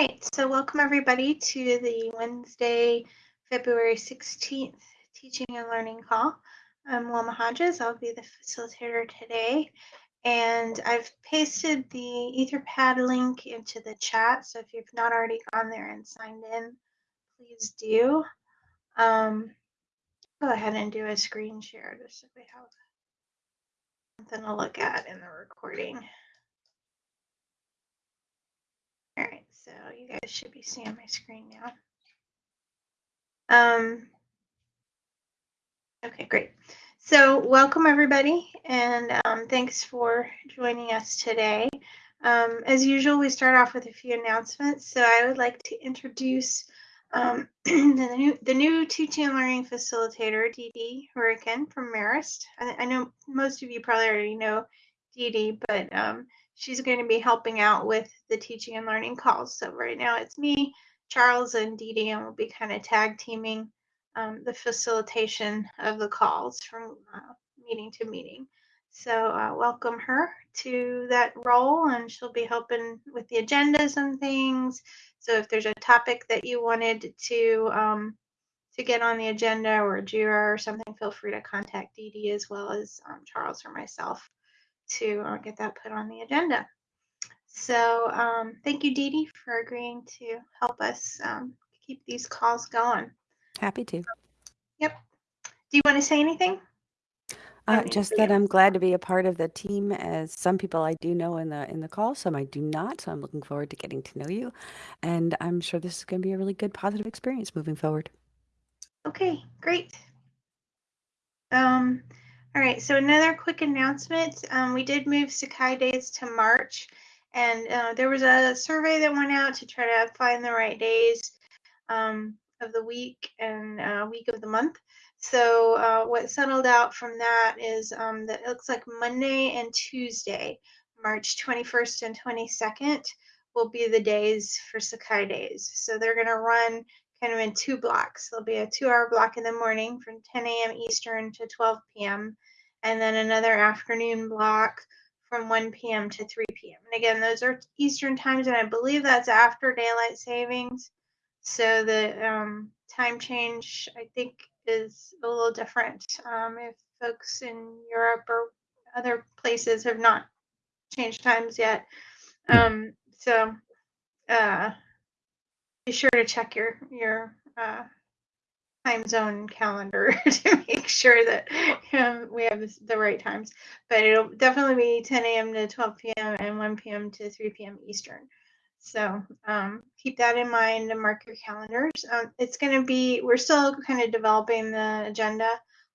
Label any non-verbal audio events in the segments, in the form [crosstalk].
right, so welcome everybody to the Wednesday, February 16th Teaching and Learning Call. I'm Wilma Hodges, I'll be the facilitator today. And I've pasted the Etherpad link into the chat, so if you've not already gone there and signed in, please do. Um, go ahead and do a screen share just so we have something to look at in the recording. All right, so you guys should be seeing my screen now. Um, okay, great. So welcome everybody, and um, thanks for joining us today. Um, as usual, we start off with a few announcements. So I would like to introduce um, [clears throat] the, new, the new teaching and learning facilitator, DD Hourican from Marist. I, I, know most of you probably already know Dee, but um, she's going to be helping out with the teaching and learning calls. So right now it's me, Charles, and Dee Dee, and we'll be kind of tag teaming um, the facilitation of the calls from uh, meeting to meeting. So uh, welcome her to that role, and she'll be helping with the agendas and things. So if there's a topic that you wanted to um, to get on the agenda or Jira or something, feel free to contact Dee Dee as well as um, Charles or myself to uh, get that put on the agenda. So um, thank you, Dee Dee, for agreeing to help us um, keep these calls going. Happy to. Yep. Do you want to say anything? Uh, just that I'm glad to be a part of the team. As some people I do know in the in the call, some I do not. So I'm looking forward to getting to know you, and I'm sure this is going to be a really good, positive experience moving forward. Okay, great. Um, all right, so another quick announcement. Um, we did move Sakai Days to March, and uh, there was a survey that went out to try to find the right days um, of the week and uh, week of the month. So uh, what settled out from that is um, that it looks like Monday and Tuesday, March 21st and 22nd, will be the days for Sakai Days. So they're going to run kind of in two blocks. There'll be a two hour block in the morning from 10 a.m. Eastern to 12 p.m., and then another afternoon block from 1 p.m. to 3 p.m. And again, those are Eastern times, and I believe that's after daylight savings. So the um, time change, I think, is a little different. Um, if folks in Europe or other places have not changed times yet. Um, so uh, be sure to check your your uh, time zone calendar [laughs] to make sure that um, we have the right times. But it'll definitely be 10 a.m. to 12 p.m. and 1 p.m. to 3 p.m. Eastern. So um, keep that in mind and mark your calendars. Um, it's going to be, we're still kind of developing the agenda.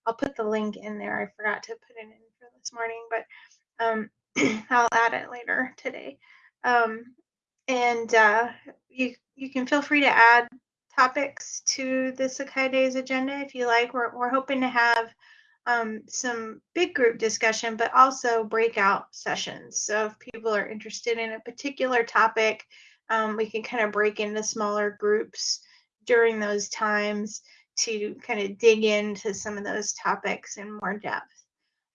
I'll put the link in there. I forgot to put it in for this morning, but um, [clears throat] I'll add it later today. Um, and uh, you you can feel free to add topics to the Sakai Days agenda if you like. We're, we're hoping to have um, some big group discussion, but also breakout sessions. So if people are interested in a particular topic, um, we can kind of break into smaller groups during those times to kind of dig into some of those topics in more depth.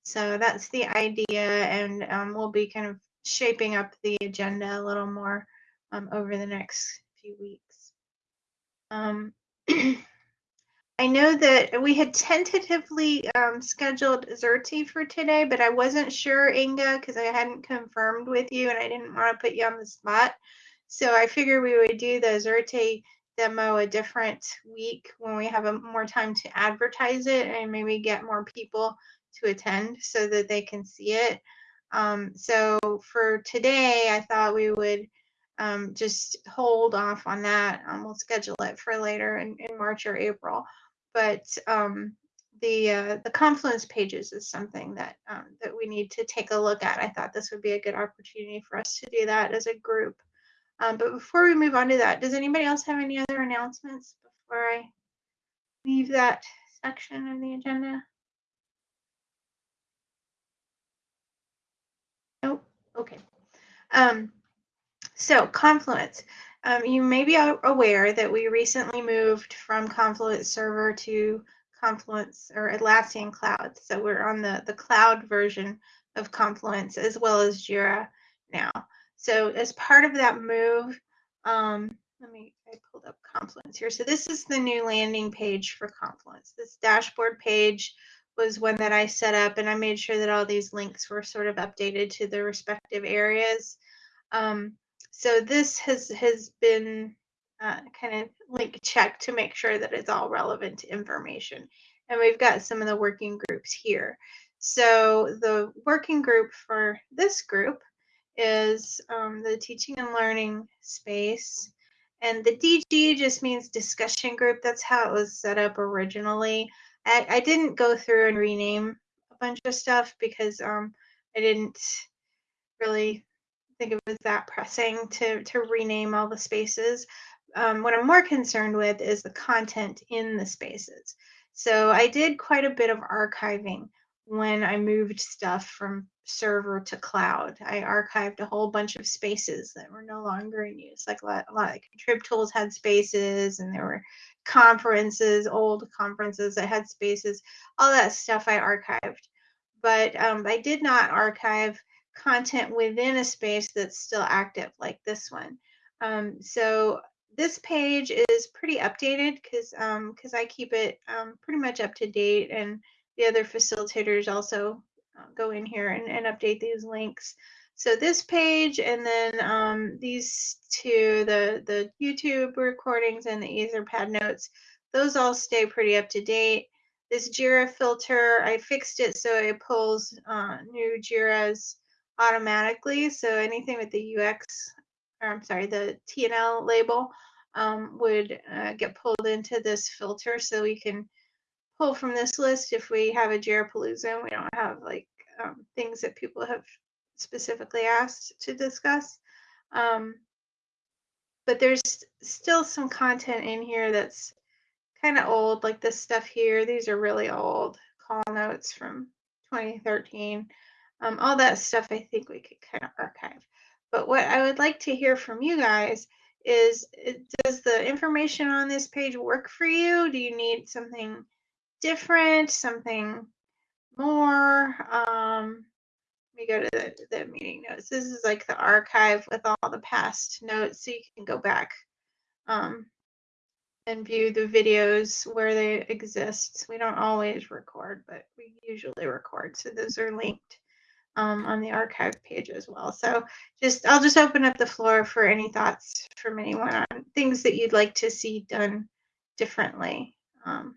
So that's the idea, and um, we'll be kind of shaping up the agenda a little more um, over the next few weeks. Um, [clears throat] I know that we had tentatively um, scheduled Xerte for today, but I wasn't sure, Inga, because I hadn't confirmed with you and I didn't want to put you on the spot. So I figured we would do the Xerte demo a different week when we have a, more time to advertise it and maybe get more people to attend so that they can see it. Um, so for today, I thought we would um, just hold off on that. Um, we'll schedule it for later in, in March or April. But um, the uh, the Confluence pages is something that um, that we need to take a look at. I thought this would be a good opportunity for us to do that as a group. Um, but before we move on to that, does anybody else have any other announcements before I leave that section of the agenda? Nope. Okay. Um, so Confluence. Um, you may be aware that we recently moved from Confluence Server to Confluence or Atlassian Cloud. So we're on the, the cloud version of Confluence as well as Jira now. So as part of that move, Um, let me, I pulled up Confluence here. So this is the new landing page for Confluence. This dashboard page was one that I set up and I made sure that all these links were sort of updated to the respective areas. Um, so this has, has been uh, kind of link checked to make sure that it's all relevant information. And we've got some of the working groups here. So the working group for this group is um, the teaching and learning space. And the DG just means discussion group. That's how it was set up originally. I, I didn't go through and rename a bunch of stuff because um, I didn't really think it was that pressing to, to rename all the spaces. Um, what I'm more concerned with is the content in the spaces. So I did quite a bit of archiving when I moved stuff from server to cloud. I archived a whole bunch of spaces that were no longer in use. Like a lot, a lot of contrib tools had spaces, and there were conferences, old conferences that had spaces. All that stuff I archived, but um, I did not archive content within a space that's still active, like this one. Um, so this page is pretty updated because um, I keep it um, pretty much up to date and the other facilitators also uh, go in here and, and update these links. So this page and then um, these two, the, the YouTube recordings and the Etherpad notes, those all stay pretty up to date. This JIRA filter, I fixed it so it pulls uh, new JIRAs automatically. So anything with the UX, or I'm sorry, the TNL label um, would uh, get pulled into this filter so we can pull from this list if we have a Jirapalooza and we don't have like um, things that people have specifically asked to discuss. Um, but there's still some content in here that's kind of old, like this stuff here. These are really old call notes from 2013. Um, all that stuff I think we could kind of archive. But what I would like to hear from you guys is does the information on this page work for you? Do you need something different, something more. Um, let me go to the, the meeting notes. This is like the archive with all the past notes, so you can go back um, and view the videos where they exist. We don't always record, but we usually record, so those are linked um, on the archive page as well. So just I'll just open up the floor for any thoughts from anyone on things that you'd like to see done differently. Um.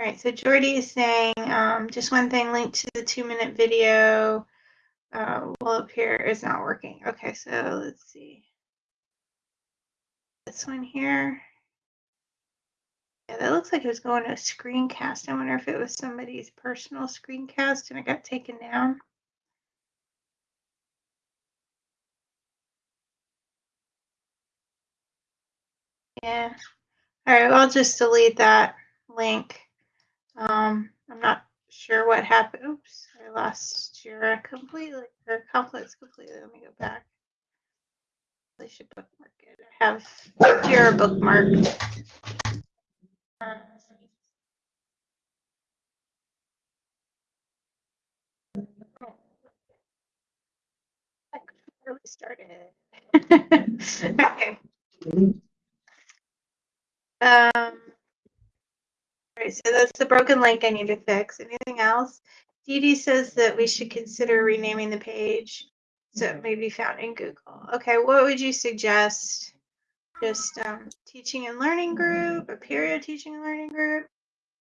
All right, so Jordy is saying um, just one thing linked to the two minute video uh, will appear is not working. Okay, so let's see. This one here. Yeah, that looks like it was going to a screencast. I wonder if it was somebody's personal screencast and it got taken down. Yeah. All right, well, I'll just delete that link. Um, I'm not sure what happened. Oops, I lost Jira completely, or Confluence completely. Let me go back. I should bookmark it. I have Jira bookmarked. Really started. okay. Um, all right, so that's the broken link I need to fix. Anything else? Dee Dee says that we should consider renaming the page so it may be found in Google. Okay, what would you suggest? Just um, teaching and learning group, Apereo teaching and learning group?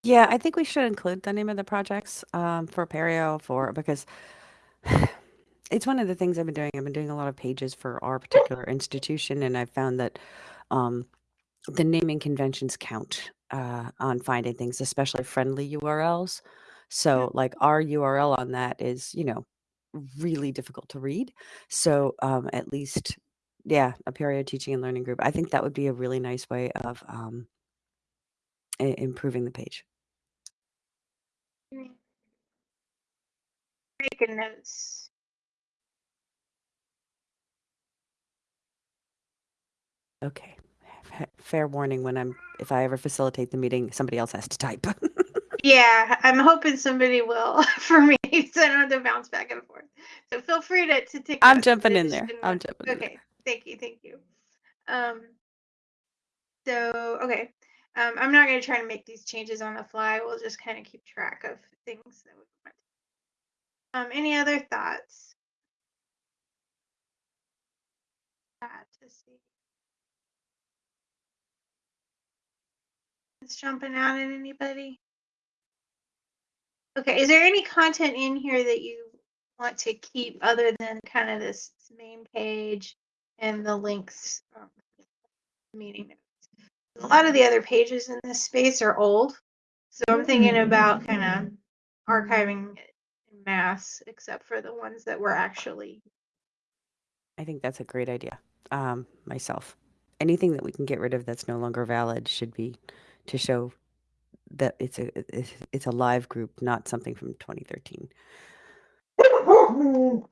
Yeah, I think we should include the name of the projects um, for Apereo for because [sighs] it's one of the things I've been doing. I've been doing a lot of pages for our particular institution, and I've found that um, the naming conventions count uh, on finding things, especially friendly URLs. So, like our URL on that is, you know, really difficult to read. So, um, at least, yeah, Apereo teaching and learning group. I think that would be a really nice way of um, improving the page. Making notes. Okay fair warning when I'm if I ever facilitate the meeting, somebody else has to type. [laughs] Yeah, I'm hoping somebody will [laughs] for me, so I don't have to bounce back and forth. So feel free to, to take. I'm jumping in there. I'm jumping. Okay, thank you, thank you. Um. So okay, um, I'm not going to try to make these changes on the fly. We'll just kind of keep track of things that we want. Um, any other thoughts? To see. It's jumping out at anybody. Okay, is there any content in here that you want to keep other than kind of this main page and the links um, meeting notes? a lot of the other pages in this space are old. So I'm thinking about kind of archiving it in mass, except for the ones that were actually. I think that's a great idea. Um, myself, anything that we can get rid of that's no longer valid should be to show that it's a it's a live group, not something from 2013. [laughs]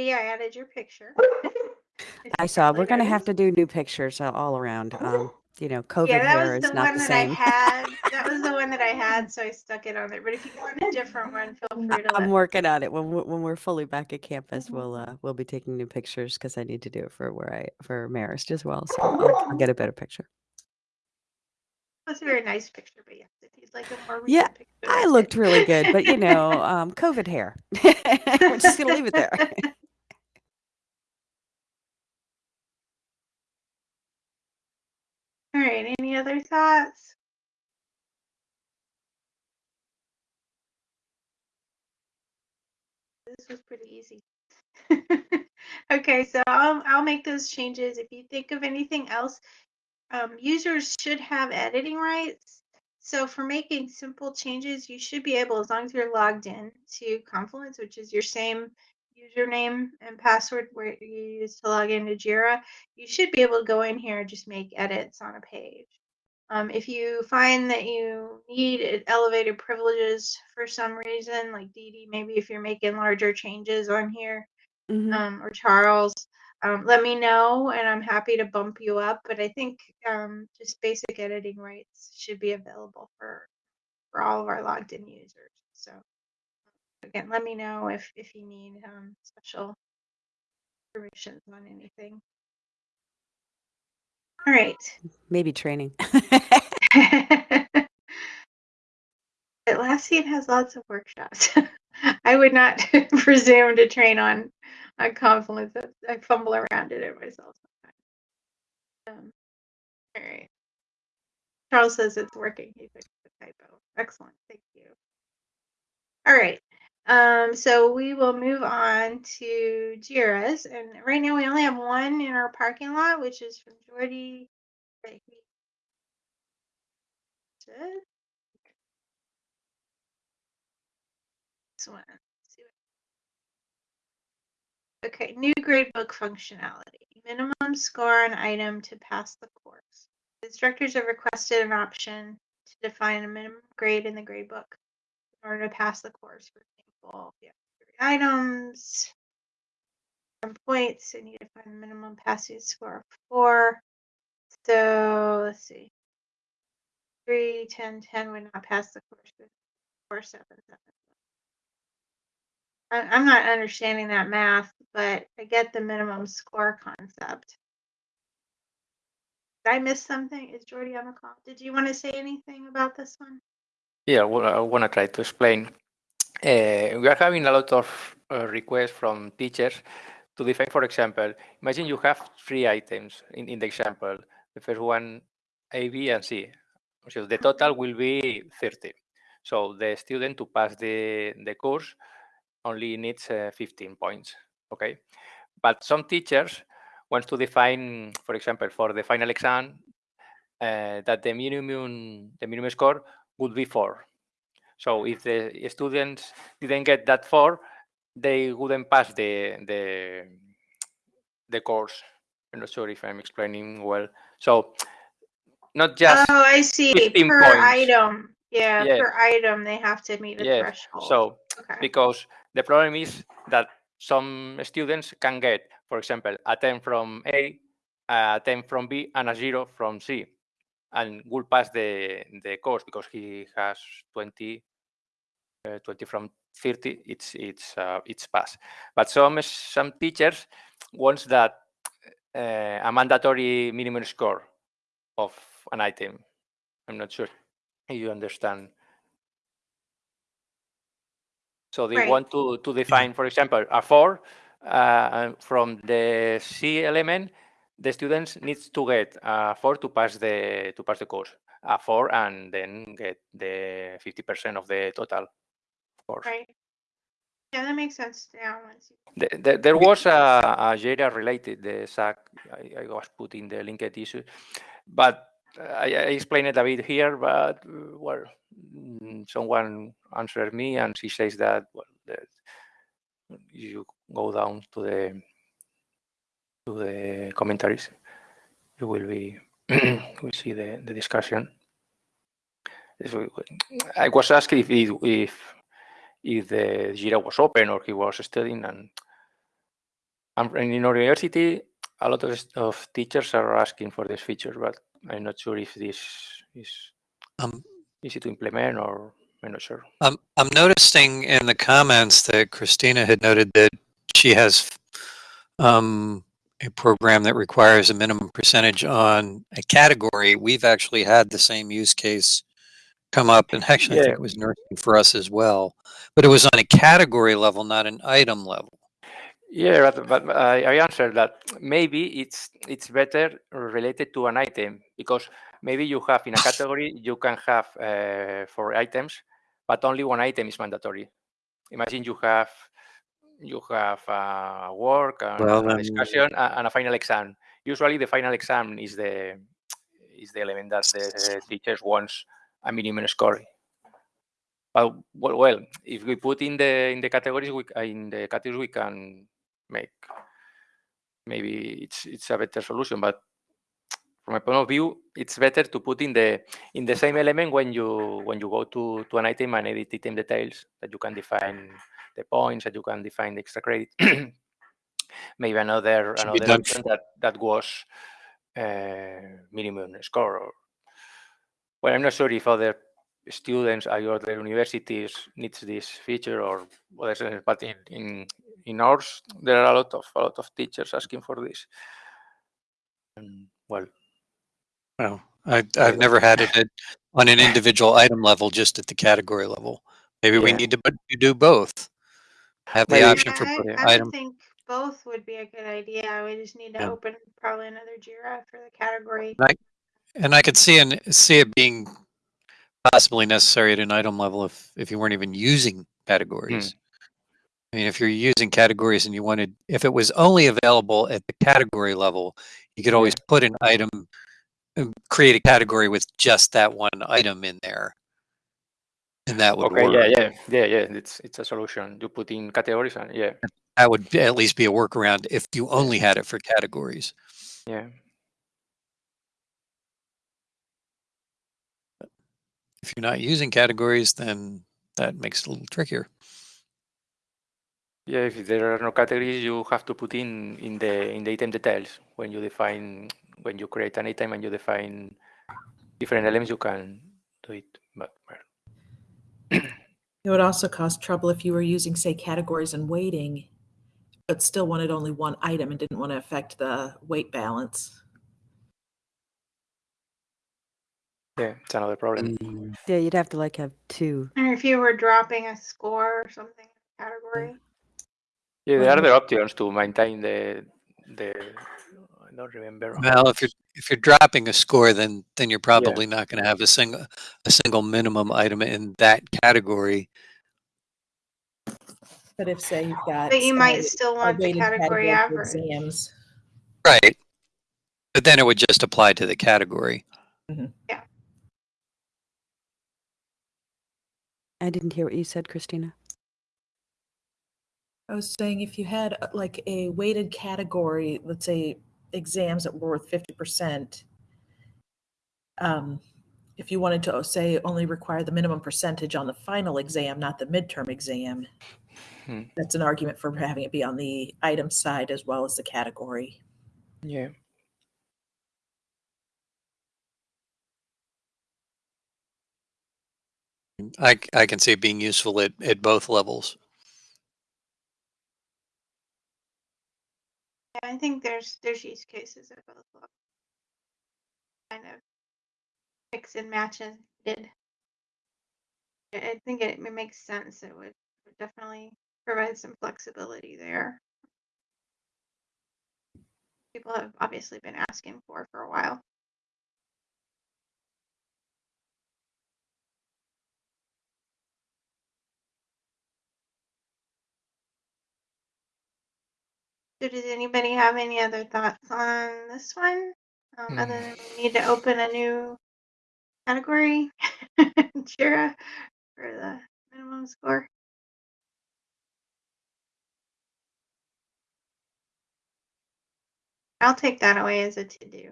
I added your picture. [laughs] I saw. We're gonna have to do new pictures all around. Um, [laughs] you know, COVID yeah, that was the one that same. I [laughs] had. That was the one that I had, so I stuck it on there. But if you want a different one, feel free to. I'm working on it. When we're, when we're fully back at campus, we'll uh, we'll be taking new pictures because I need to do it for where I for Marist as well. So I'll, I'll get a better picture. That's a very nice picture, but if you'd like a more yeah, picture, I looked really good, but you know, um, COVID hair. we're just gonna leave it there. All right, any other thoughts? This was pretty easy. [laughs] okay, so I'll, I'll make those changes. If you think of anything else, um, users should have editing rights. So for making simple changes, you should be able, as long as you're logged in to Confluence, which is your same username and password where you use to log into Jira, you should be able to go in here and just make edits on a page. Um, if you find that you need elevated privileges for some reason, like Dee, maybe if you're making larger changes on here, mm-hmm. um, or Charles, um, let me know and I'm happy to bump you up. But I think um, just basic editing rights should be available for for all of our logged in users. So again, let me know if, if you need um, special permissions on anything. All right. Maybe training. [laughs] [laughs] Atlassian has lots of workshops. [laughs] I would not presume to train on on Confluence. I fumble around in it myself sometimes. Um, all right. Charles says it's working. He fixed the typo. Excellent. Thank you. All right. Um, so we will move on to Jira's. And right now we only have one in our parking lot, which is from Jordy. This one. Okay, new gradebook functionality. Minimum score on item to pass the course. Instructors have requested an option to define a minimum grade in the gradebook in order to pass the course. For three items, some points, and you define the minimum passing score of four. So let's see. 3, 10, 10 would not pass the course. 4, 7, 7. I, am not understanding that math, but I get the minimum score concept. Did I miss something? Is Jordy on the call? Did you want to say anything about this one? Yeah, well, I want to try to explain. Uh, we are having a lot of uh, requests from teachers to define, for example, imagine you have three items in, in the example. The first one, A, B, and C. So the total will be 30. So the student to pass the, the course only needs uh, 15 points, okay? But some teachers want to define, for example, for the final exam, uh, that the minimum, the minimum score would be four. So if the students didn't get that four, they wouldn't pass the the the course. I'm not sure if I'm explaining well. So not just oh, I see per points. item. Yeah, yeah, per item they have to meet a yeah. threshold. So okay. because the problem is that some students can get, for example, a 10 from A, a 10 from B and a 0 from C and will pass the, the course because he has 20, uh, 20 from 30, it's, it's, uh, it's pass. But some, some teachers wants that uh, a mandatory minimum score of an item. I'm not sure if you understand. So they Right. want to, to define, for example, a four uh, from the C element, the students needs to get a four to pass the to pass the course, a four, and then get the 50% of the total course. Right. Yeah, that makes sense. Yeah. once you- The- the- There was a, a Jira related, the SAC, I, I was putting the linked issue, but I, I explained it a bit here, but well, mm, someone answered me and she says that, well, that you go down to the to the commentaries, you will be, [clears throat] we see the, the discussion. I was asked if, if if the Jira was open or he was studying. And, and in our university, a lot of, of teachers are asking for this feature, but I'm not sure if this is Um, easy to implement or I'm not sure. I'm, I'm noticing in the comments that Christina had noted that she has um, a program that requires a minimum percentage on a category. We've actually had the same use case come up, and actually, I think it was nursing for us as well. But it was on a category level, not an item level. Yeah, but, but I, I answered that maybe it's it's better related to an item because maybe you have in a [laughs] category you can have uh, four items, but only one item is mandatory. Imagine you have you have a work and Well, a discussion and a final exam. Usually, the final exam is the is the element that the teachers wants a minimum score. But well, well, if we put in the in the categories, we in the categories we can make maybe it's it's a better solution. But from my point of view, it's better to put in the in the same element when you when you go to to an item and edit item details that you can define the points that you can define the extra credit. [clears throat] maybe another another option that that was uh, minimum score. Or, well, I'm not sure if other students at other universities needs this feature or others, but in, in in ours there are a lot of a lot of teachers asking for this. And, well, Well, I, I've never had it at, on an individual item level, just at the category level. Maybe we need to to do both. Have the Maybe- option for I, putting I item. would think both would be a good idea. We just need to Yeah. open probably another Jira for the category. And I could see and see it being possibly necessary at an item level if if you weren't even using categories. I mean, if you're using categories and you wanted, if it was only available at the category level, you could always put an item, uh, create a category with just that one item in there, and that would okay, work. yeah, yeah, yeah, yeah. It's it's a solution. You put in categories and yeah, That would at least be a workaround if you only had it for categories. yeah. If you're not using categories, then that makes it a little trickier. Yeah, if there are no categories, you have to put in in the in the item details when you define when you create an item and you define different elements. You can do it, but well, It would also cause trouble if you were using, say, categories and weighting, but still wanted only one item and didn't want to affect the weight balance. Yeah, it's another problem. Mm. Yeah, you'd have to like have two. And if you were dropping a score or something category. Yeah, there are other options to maintain the the. I don't remember. Well, if you're if you're dropping a score, then then you're probably not going to have a single a single minimum item in that category. But if, say, you've got. But you might weighted- still want the weighted category for average. Exams. Right. But then it would just apply to the category. Mm-hmm. I didn't hear what you said, Christina. I was saying if you had uh, like a weighted category, let's say exams that were worth fifty percent. Um, if you wanted to uh, say only require the minimum percentage on the final exam, not the midterm exam. Hmm. That's an argument for having it be on the item side as well as the category. Yeah. I, I can see it being useful at, at both levels. Yeah, I think there's there's use cases at both levels. Kind of mix and match did. I I think it, it makes sense. It would, would definitely provide some flexibility there. People have obviously been asking for for a while. So does anybody have any other thoughts on this one? Um, other than we need to open a new category, [laughs] Jira, for the minimum score. I'll take that away as a to-do.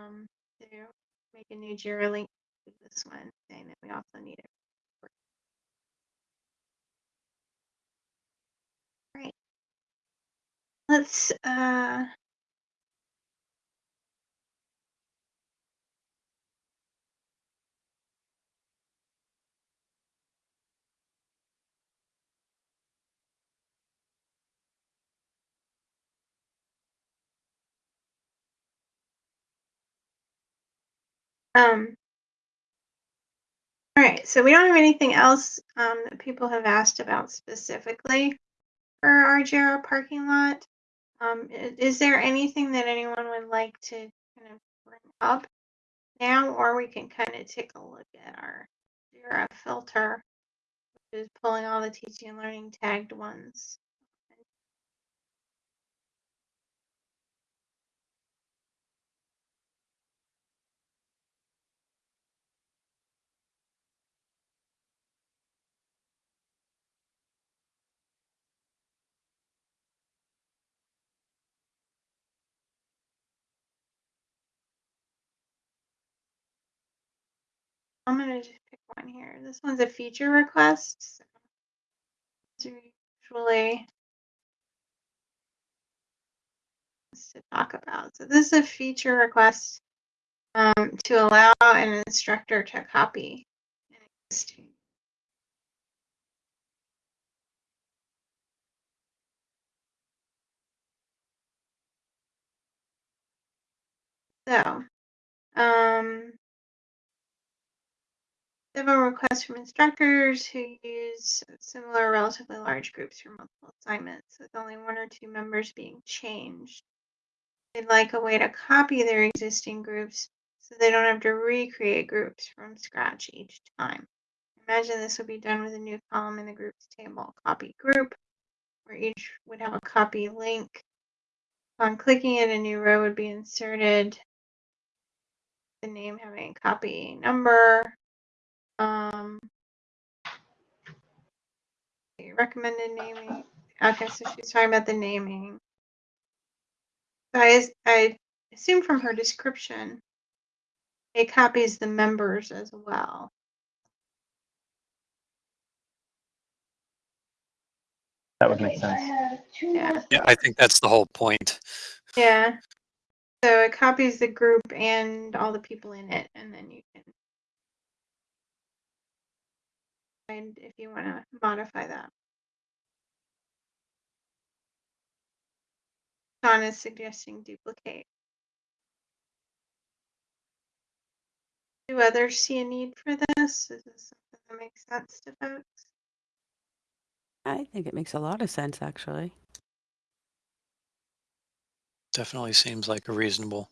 Um, to make a new Jira link to this one, saying that we also need it. Right. Let's, uh, um, all right, so we don't have anything else, um, that people have asked about specifically for our Jira parking lot. Um, is there anything that anyone would like to kind of bring up now, or we can kind of take a look at our Jira filter, which is pulling all the teaching and learning tagged ones. I'm gonna just pick one here. This one's a feature request. so usually to talk about. So this is a feature request um, to allow an instructor to copy an existing. So, um, several requests from instructors who use similar relatively large groups for multiple assignments with only one or two members being changed. They'd like a way to copy their existing groups so they don't have to recreate groups from scratch each time. Imagine this would be done with a new column in the groups table, copy group, where each would have a copy link. Upon clicking it, a new row would be inserted. The name having a copy number. Um, recommended naming. Okay, so she's talking about the naming. So I, I assume from her description, it copies the members as well. That would make sense. Yeah. Yeah, I think that's the whole point. Yeah. So it copies the group and all the people in it, and then you can find if you want to modify that. Sean is suggesting duplicate. Do others see a need for this? Is this something that makes sense to folks? I think it makes a lot of sense, actually. Definitely seems like a reasonable.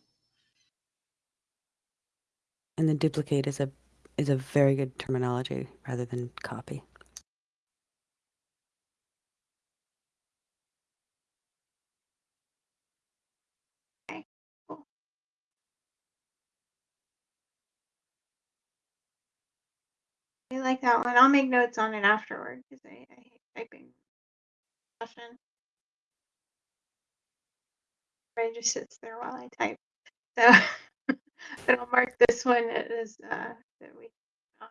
And the duplicate is a is a very good terminology rather than copy. I like that one. I'll make notes on it afterward because I, I hate typing. Session. It just sits there while I type. So, [laughs] [laughs] but I'll mark this one as uh, that we um,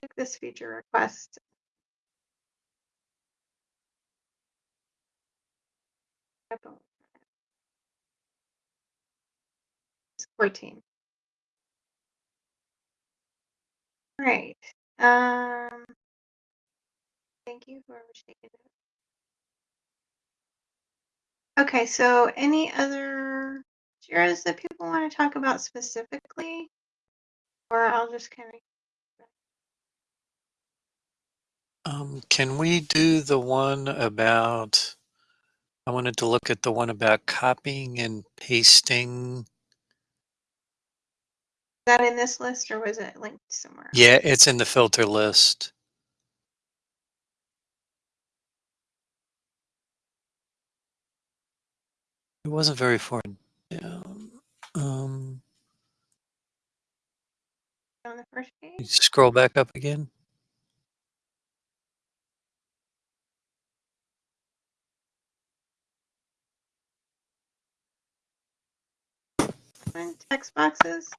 take this feature request. Core team. Right. Um, thank you, whoever's taking it. Okay, so any other JIRAs that people want to talk about specifically? Or I'll just kind of Um, can we do the one about, I wanted to look at the one about copying and pasting. Is that in this list or was it linked somewhere? Yeah, it's in the filter list. It wasn't very far down. Um, On the first page? scroll back up again. On Text boxes?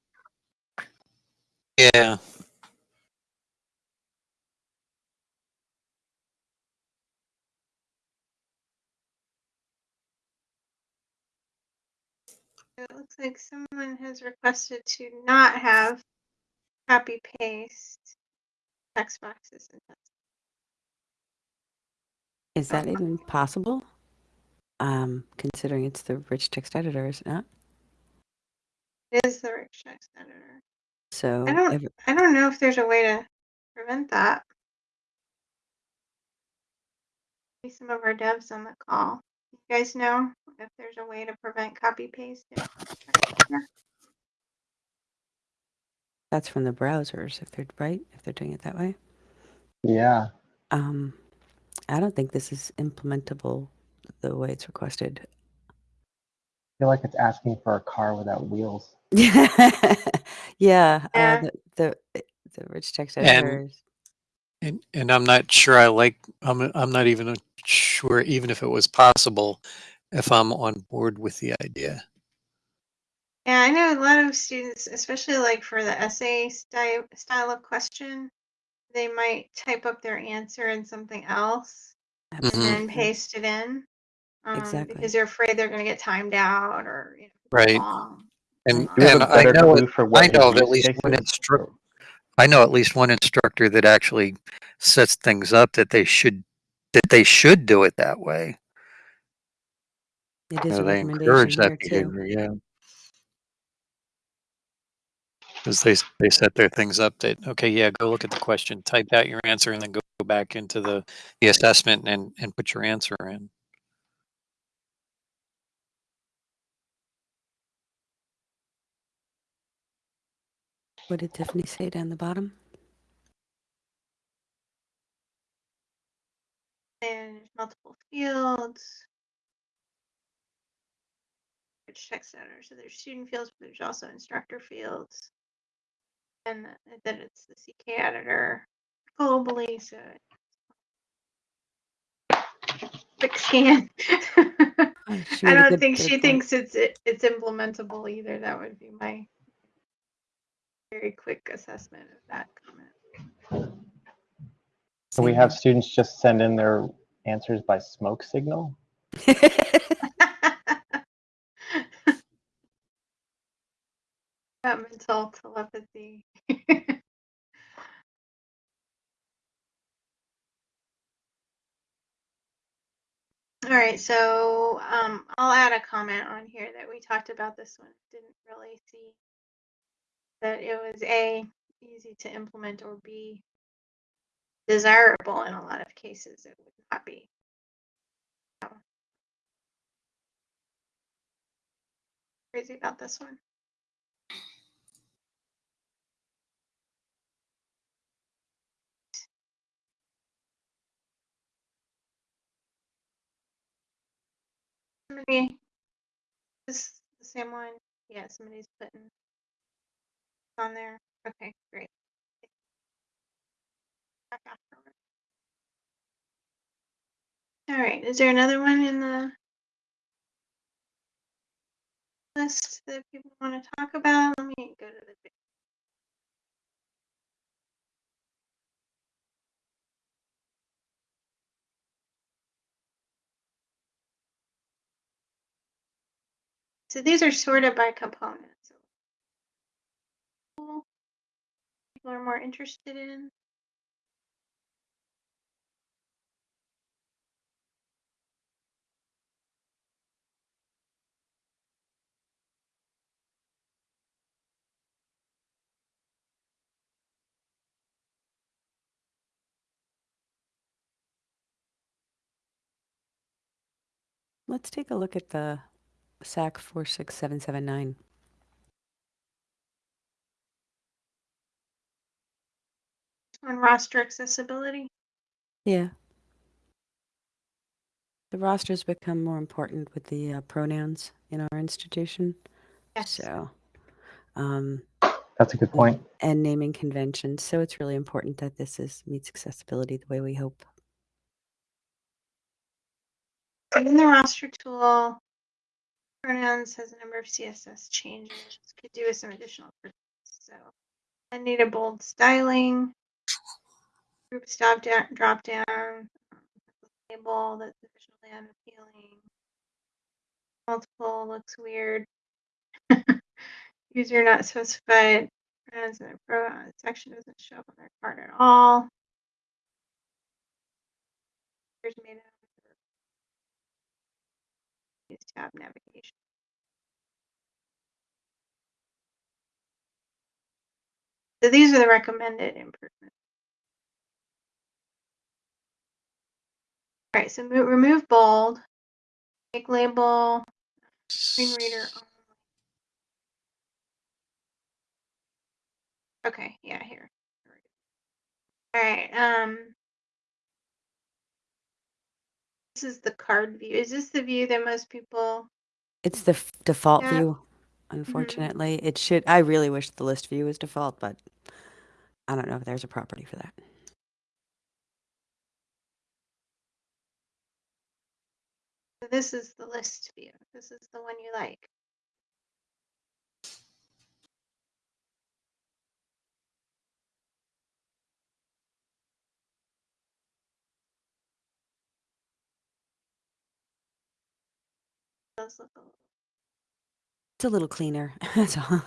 Yeah. It looks like someone has requested to not have copy paste text boxes in this. Is that even possible? Um, considering it's the rich text editor, is it not? It is the rich text editor. So I don't every- I don't know if there's a way to prevent that. Maybe some of our devs on the call. You guys know if there's a way to prevent copy paste? that's from the browsers, if they're right, if they're doing it that way. Yeah. Um, I don't think this is implementable the way it's requested. I feel like it's asking for a car without wheels. yeah, [laughs] Yeah. Uh, the, the the rich text And- editors. And and I'm not sure I like I'm I'm not even sure even if it was possible if I'm on board with the idea. Yeah, I know a lot of students, especially like for the essay style style of question, they might type up their answer in something else and Mhm. then paste it in. Um, Exactly. Because they're afraid they're going to get timed out or you know, Right. long. And Do and a I better know it, for I know at least case one is? instructor. I know at least one instructor that actually sets things up that they should that they should do it that way. It is a they recommendation encourage here that too. behavior, yeah. Because they they set their things up that okay, yeah, go look at the question, type out your answer, and then go back into the the assessment and and put your answer in. What did Tiffany say down the bottom? There's multiple fields. which text editor. So there's student fields, but there's also instructor fields. And th- then it's the CK editor globally. So quick scan. [laughs] Oh, I don't think she point. thinks it's it, it's implementable either. That would be my very quick assessment of that comment. So we have students just send in their answers by smoke signal. mental telepathy. [laughs] All right, so um, I'll add a comment on here that we talked about this one. Didn't really see that it was A, easy to implement, or B, desirable in a lot of cases. It would not be. So. Crazy about this one. Somebody, this the same one? Yeah, somebody's putting on there. Okay, great. All right, is there another one in the list that people want to talk about? Let me go to the. So these are sorted by components. People are more interested in. Let's take a look at the SAK 46779. On roster accessibility. Yeah. The rosters become more important with the uh, pronouns in our institution. Yes. So, um, That's a good point. and naming conventions. So it's really important that this is meets accessibility the way we hope. So in the roster tool, pronouns has a number of CSS changes. Could do with some additional. So I need a bold styling. Group stop down, drop down. Label that's visually unappealing. Multiple looks weird. [laughs] User not specified. Pronouns in the pro uh, section doesn't show up on their card at all. Made. Use tab navigation. So these are the recommended improvements. All right, so mo- remove bold, make label screen reader only. Okay, yeah, here. All right, um, is the card view. Is this the view that most people? It's the f- default Yeah. view. Mm-hmm. Unfortunately, it should. I really wish the list view was default, but I don't know if there's a property for that. So this is the list view. This is the one you like. Does look a little. It's a little cleaner. [laughs] That's all.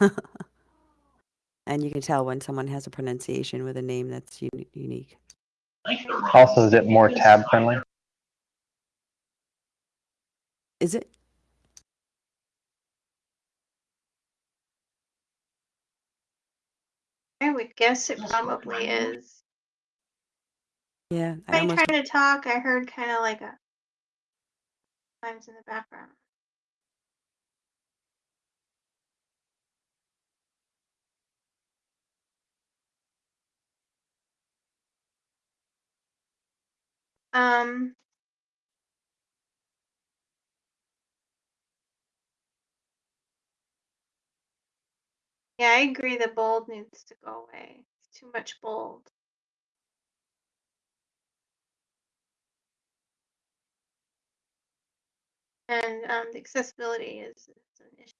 and you can tell when someone has a pronunciation with a name that's uni- unique. Also, is it more tab friendly? Is it? I would guess it probably is. Yeah, I By almost. trying to talk, I heard kind of like a times in the background. Um, yeah, I agree. The bold needs to go away. It's too much bold. And um, the accessibility is, is an issue.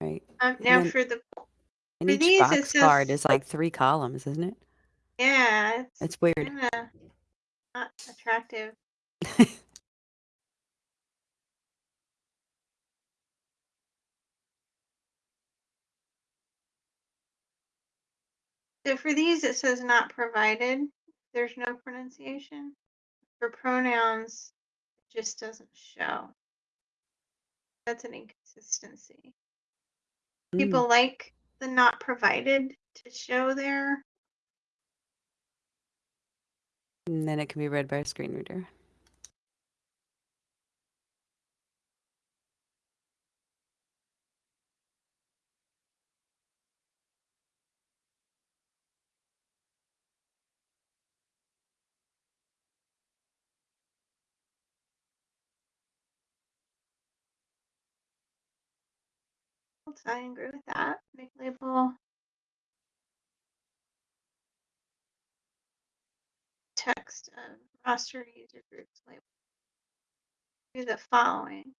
Right. Um, now then- for the And each these, box card is like three columns, isn't it? Yeah, it's It's weird. not attractive. [laughs] So for these, it says not provided. There's no pronunciation. For pronouns, it just doesn't show. That's an inconsistency. Mm. People like the not provided to show there. And then it can be read by a screen reader. I agree with that. Make label text of roster user groups label. Do the following.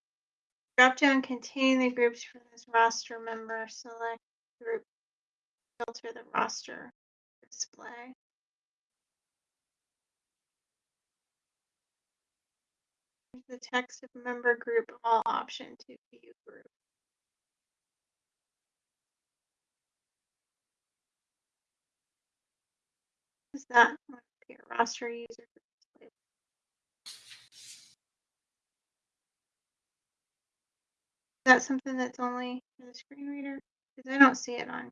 Drop down containing the groups for this roster member. Select group. Filter the roster display. The text of member group all option to view group. Is that groups label? Is something that's only for the screen reader? Because I don't see it on.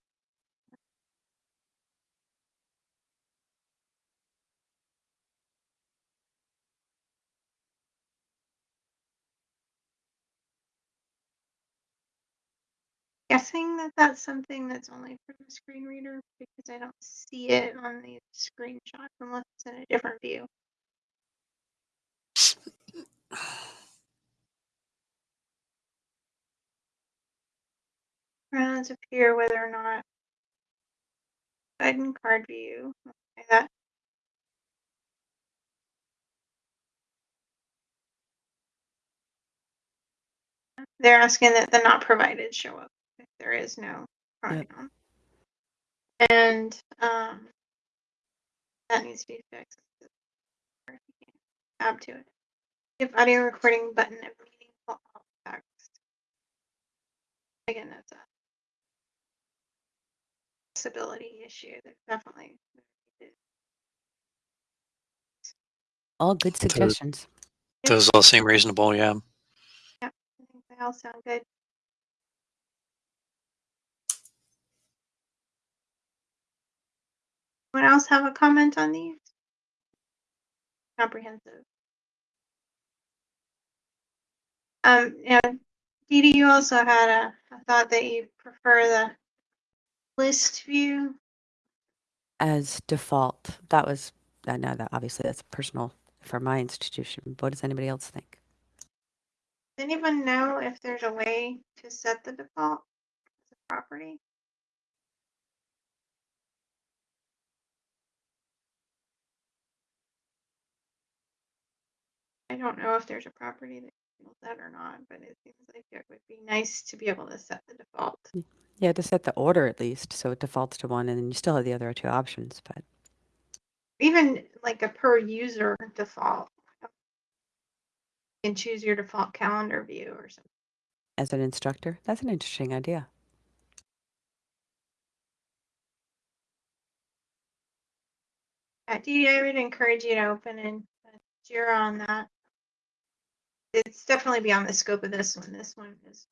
Guessing that that's something that's only for the screen reader because I don't see it on the screenshots unless it's in a different view. Pronouns appear whether or not and card view. Okay, that they're asking that the not provided show up there is no pronoun. And um, that needs to be fixed. Add to it. If audio recording button of meaningful alt text. Again, that's a accessibility issue that definitely All good suggestions. Those all seem reasonable. Yeah. I think they all sound good. Anyone else have a comment on these? Comprehensive. Um, and Dee Dee, you also had a, a thought that you prefer the list view. As default, that was, I know that obviously that's personal for my institution. What does anybody else think? Does anyone know if there's a way to set the default as a property? I don't know if there's a property that handles that or not, but it seems like it would be nice to be able to set the default. Yeah, to set the order at least, so it defaults to one, and then you still have the other two options. But Even like a per user default. You can choose your default calendar view or something. as an instructor, that's an interesting idea. Yeah, Dee, I would encourage you to open in uh, Jira on that. It's definitely beyond the scope of this one. This one is.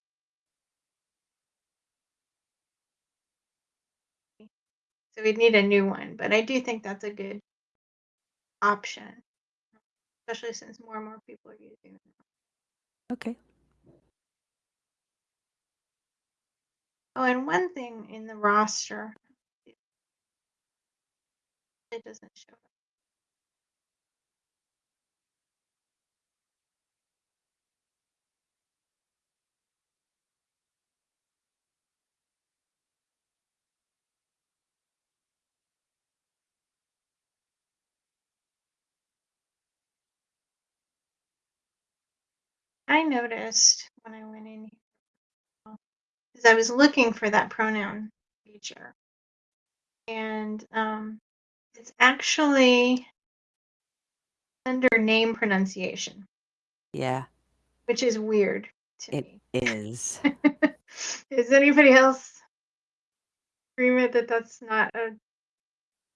So we'd need a new one, but I do think that's a good option. Especially since more and more people are using it. Okay. Oh, and one thing in the roster. It doesn't show. up. I noticed when I went in because I was looking for that pronoun feature. And um, it's actually under name pronunciation, Yeah, which is weird to it me. is. [laughs] is anybody else agreement that that's not a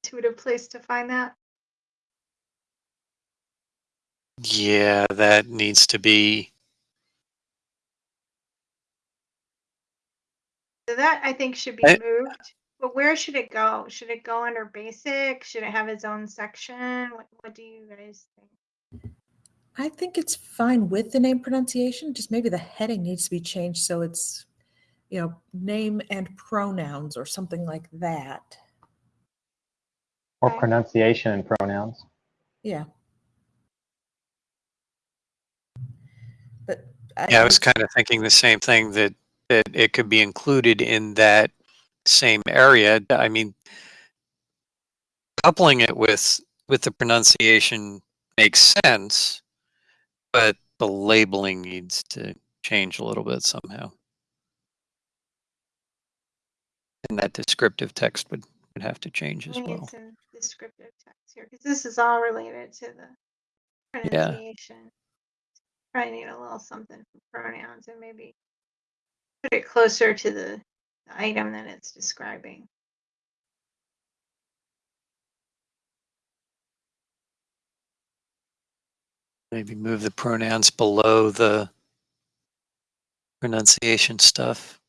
intuitive place to find that? Yeah, that needs to be. So that I think should be I- moved. But where should it go? Should it go under basic? Should it have its own section? What, what do you guys think? I think it's fine with the name pronunciation, just maybe the heading needs to be changed so it's, you know, name and pronouns or something like that. Or Okay. pronunciation and pronouns. Yeah. But I, Yeah, I was kind of thinking the same thing that that it could be included in that same area. I mean, coupling it with with the pronunciation makes sense, but the labeling needs to change a little bit somehow. And that descriptive text would, would have to change as We well. descriptive text here because this is all related to the pronunciation. Yeah. Probably need a little something for pronouns and maybe put it closer to the the item that it's describing. Maybe move the pronouns below the pronunciation stuff.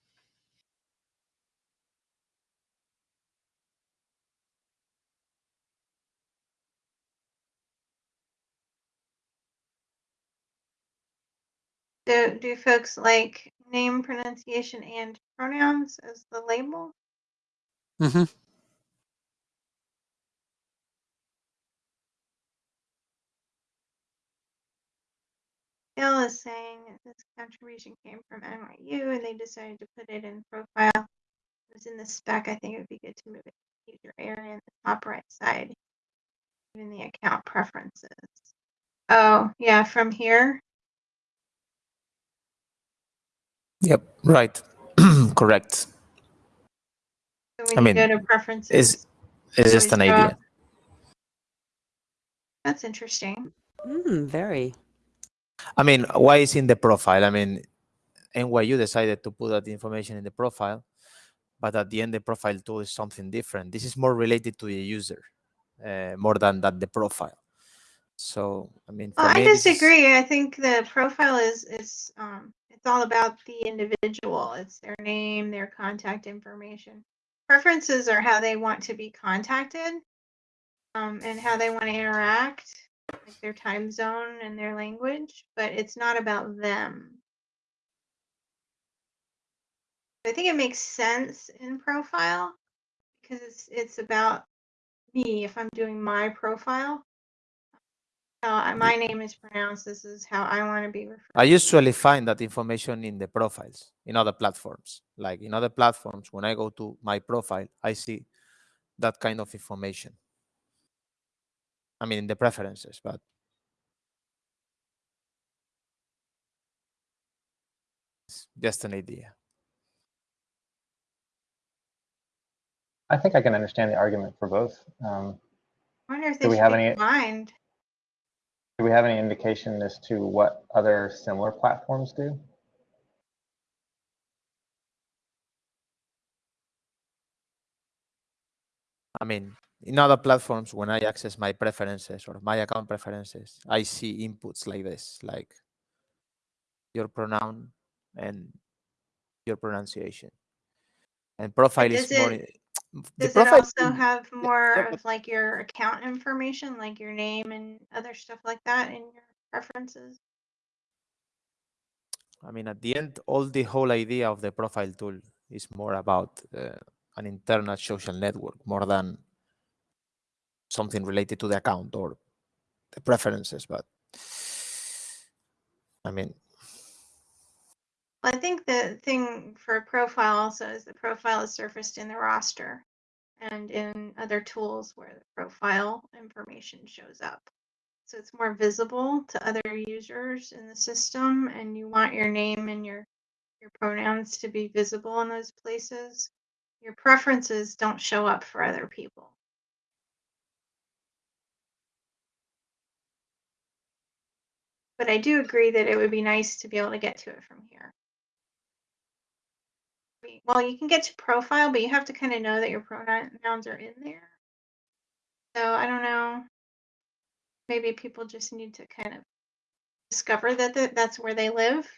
Do do folks like name, pronunciation, and pronouns as the label. hmm Bill is saying this contribution came from NYU and they decided to put it in profile. It was in the spec. I think it would be good to move it to user area in the top right side. Even the account preferences. Oh, yeah, from here. Yep, right. [clears throat] Correct. So I mean, go to preferences. It's it's just an idea. up. That's interesting. Mm, very. I mean, why is in the profile? I mean, NYU decided to put that information in the profile, but at the end, the profile tool is something different. This is more related to the user, uh, more than that the profile. So, I mean, Well, I me, this is- disagree. I think the profile is is um it's all about the individual. It's their name, their contact information. Preferences are how they want to be contacted, um, and how they want to interact, like their time zone and their language. But it's not about them. I think it makes sense in profile because it's it's about me. If I'm doing my profile, how my name is pronounced. This is how I want to be referred. I usually find that information in the profiles in other platforms. Like in other platforms, when I go to my profile, I see that kind of information. I mean, in the preferences, but it's just an idea. I think I can understand the argument for both. Um, I wonder if Do we have any- combined. Do we have any indication as to what other similar platforms do? I mean, in other platforms, when I access my preferences or my account preferences, I see inputs like this, like your pronoun and your pronunciation. And profile is does more. it- i- the Does it also have more yeah, of like your account information, like your name and other stuff like that in your preferences? I mean, at the end, all the whole idea of the profile tool is more about uh, an internal social network more than something related to the account or the preferences. But I mean, Well, I think the thing for a profile also is the profile is surfaced in the roster and in other tools where the profile information shows up. So it's more visible to other users in the system and you want your name and your your pronouns to be visible in those places. Your preferences don't show up for other people. But I do agree that it would be nice to be able to get to it from here. We- well, you can get to profile, but you have to kind of know that your pronouns are in there. So I don't know. Maybe people just need to kind of discover that th- that's where they live.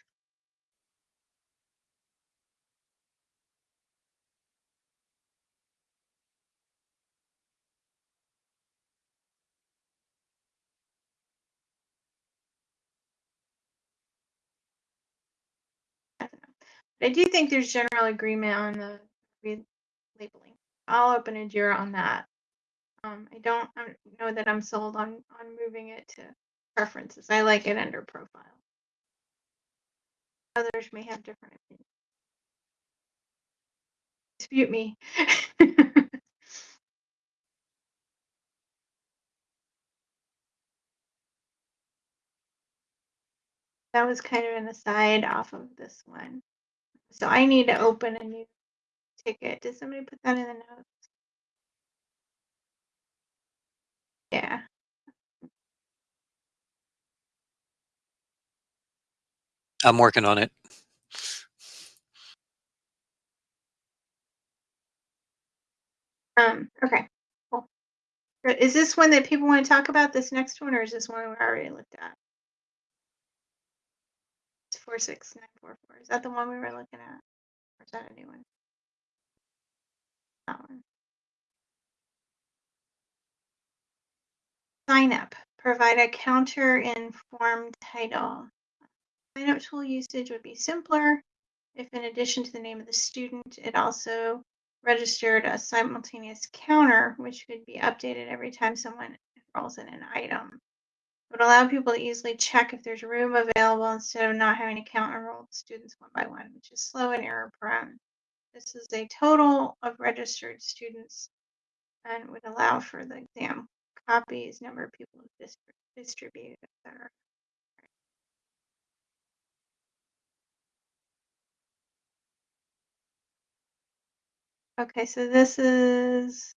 I do think there's general agreement on the labeling. I'll open a Jira on that. Um, I don't know that I'm sold on on moving it to preferences. I like it under profile. Others may have different opinions. Dispute me. [laughs] that was kind of an aside off of this one. So I need to open a new ticket. Did somebody put that in the notes? Yeah. I'm working on it. Um, okay. Cool. Is this one that people want to talk about, this next one, or is this one we already looked at? Four six nine four four. Is that the one we were looking at? Or is that a new one? That one. Sign up. Provide a counter in form title. Sign up tool usage would be simpler if in addition to the name of the student, it also registered a simultaneous counter, which could be updated every time someone enrolls in an item. Would allow people to easily check if there's room available instead of not having to count enrolled students one by one, which is slow and error prone. This is a total of registered students and would allow for the exam copies, number of people distributed, etc. Okay, so this is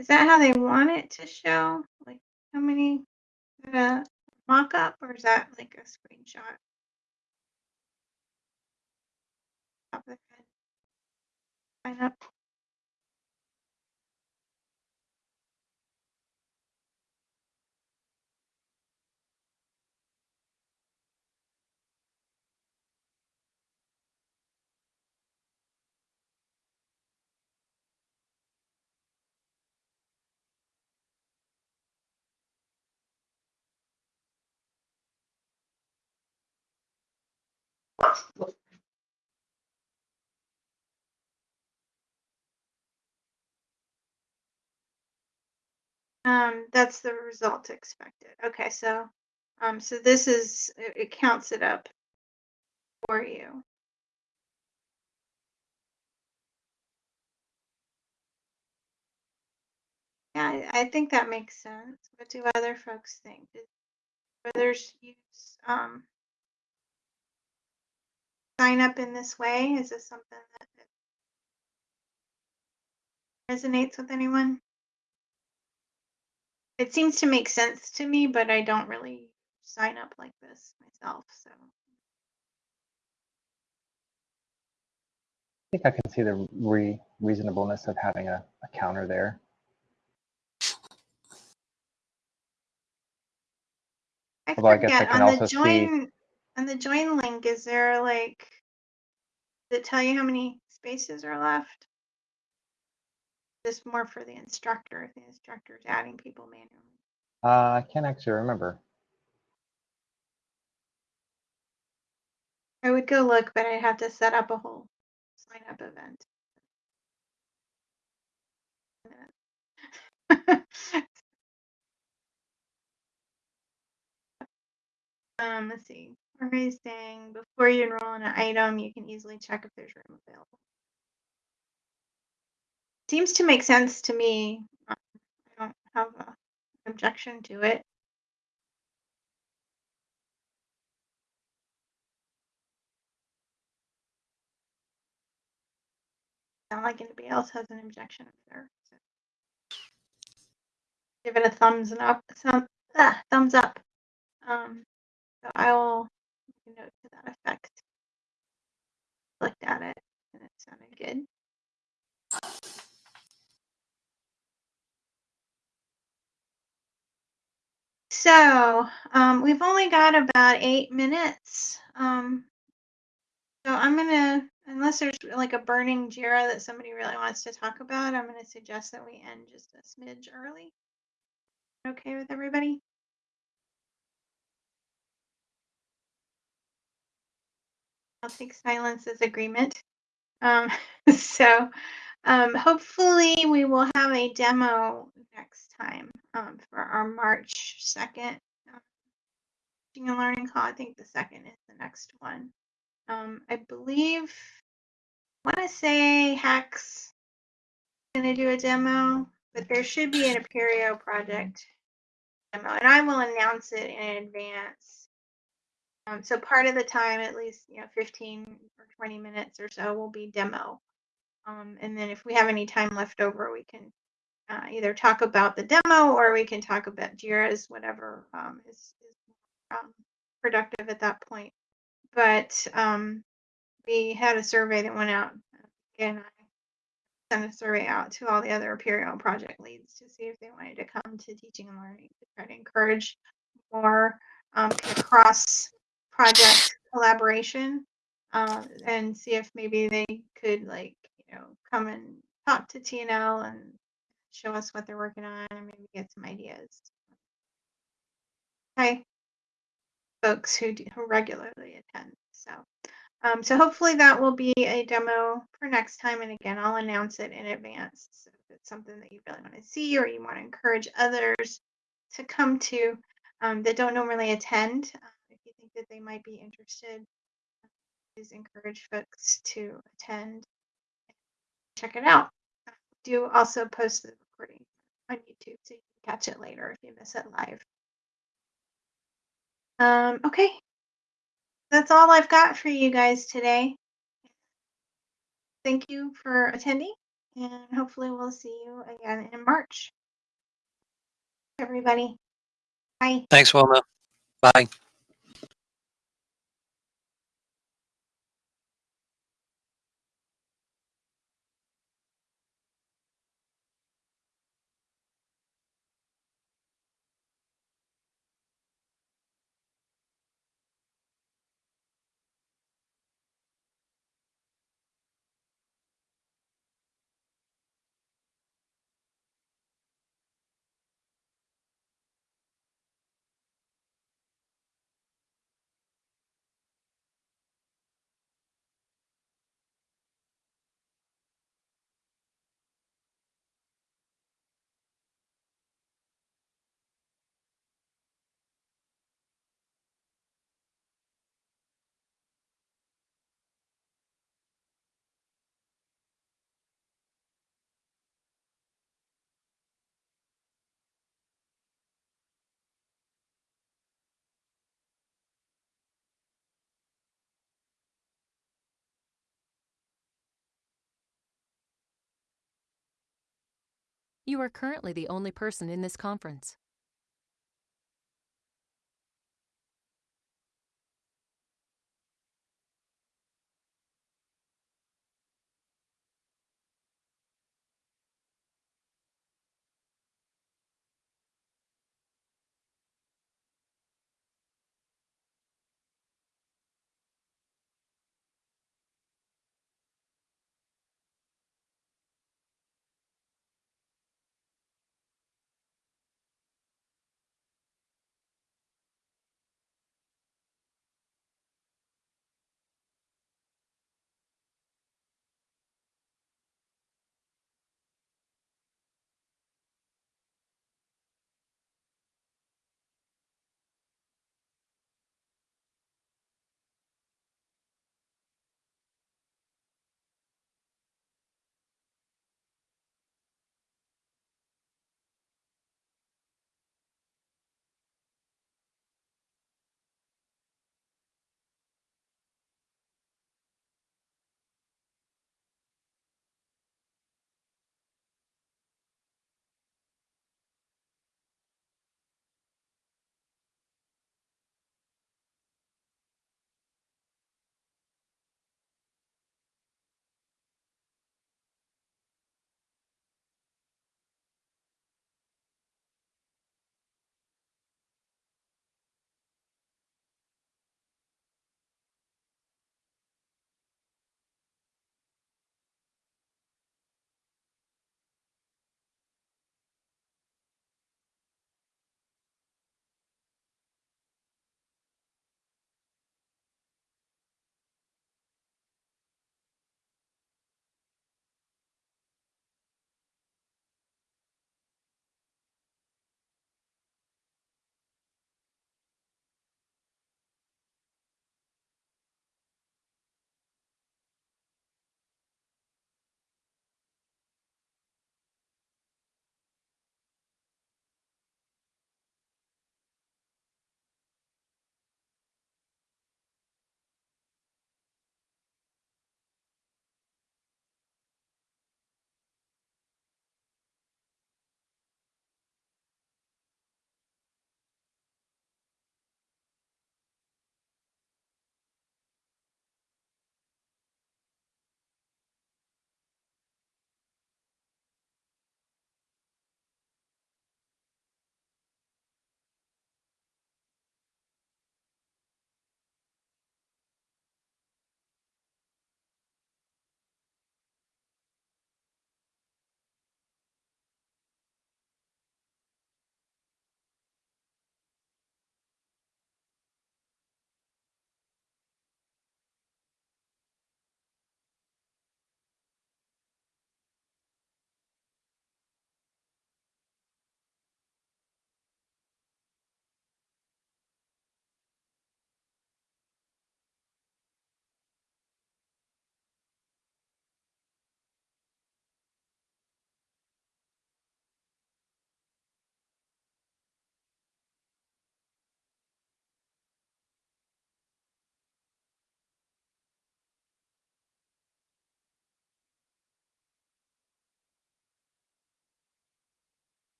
Is that how they want it to show? Like how many mock up or is that like a screenshot? Top of the head. Sign up. Um, that's the result expected. Okay, so, um, so this is, it, it counts it up for you. Yeah, I, I think that makes sense. What do other folks think? Do others use, um, sign up in this way? Is this something that resonates with anyone? It seems to make sense to me, but I don't really sign up like this myself, so. I think I can see the re reasonableness of having a, a counter there. I Although I guess I can on also the see- join, on the join link, is there like, does it tell you how many spaces are left? This more for the instructor, if the is adding people manually. Uh, I can't actually remember. I would go look, but I'd have to set up a whole sign up event. [laughs] um, let's see. Saying before you enroll in an item, you can easily check if there's room available. Seems to make sense to me. Um, I don't have an objection to it. Not like anybody else has an objection up there. so. Give it a thumbs up, thumb, ah, thumbs up. Um, so I will note to that effect. Looked at it and it sounded good. So um, we've only got about eight minutes. Um, so I'm gonna, unless there's like a burning Jira that somebody really wants to talk about, I'm gonna suggest that we end just a smidge early. Okay with everybody? I'll take silence as agreement. Um, [laughs] so um, hopefully we will have a demo next time um, for our March 2nd uh, teaching and learning call. I think the second is the next one. Um, I believe, I want to say Hex going to do a demo, but there should be an Apereo project demo, and I will announce it in advance. Um, so part of the time, at least you know, 15 or 20 minutes or so, will be demo. Um, and then if we have any time left over, we can uh, either talk about the demo or we can talk about Jira's, whatever um, is, is um, productive at that point. But um, we had a survey that went out, and I sent a survey out to all the other Apereo project leads to see if they wanted to come to teaching and learning to try to encourage more um, cross project collaboration uh, and see if maybe they could like you know come and talk to TNL and show us what they're working on and maybe get some ideas. Hi, folks who, do, who regularly attend. So, um, so hopefully that will be a demo for next time. And again, I'll announce it in advance. So if it's something that you really want to see or you want to encourage others to come to um, that don't normally attend, think that they might be interested, please encourage folks to attend. Check it out. Do also post the recording on YouTube so you can catch it later if you miss it live. Um, okay. That's all I've got for you guys today. Thank you for attending, and hopefully we'll see you again in March. Everybody. Bye. Thanks, Wilma. Bye. You are currently the only person in this conference.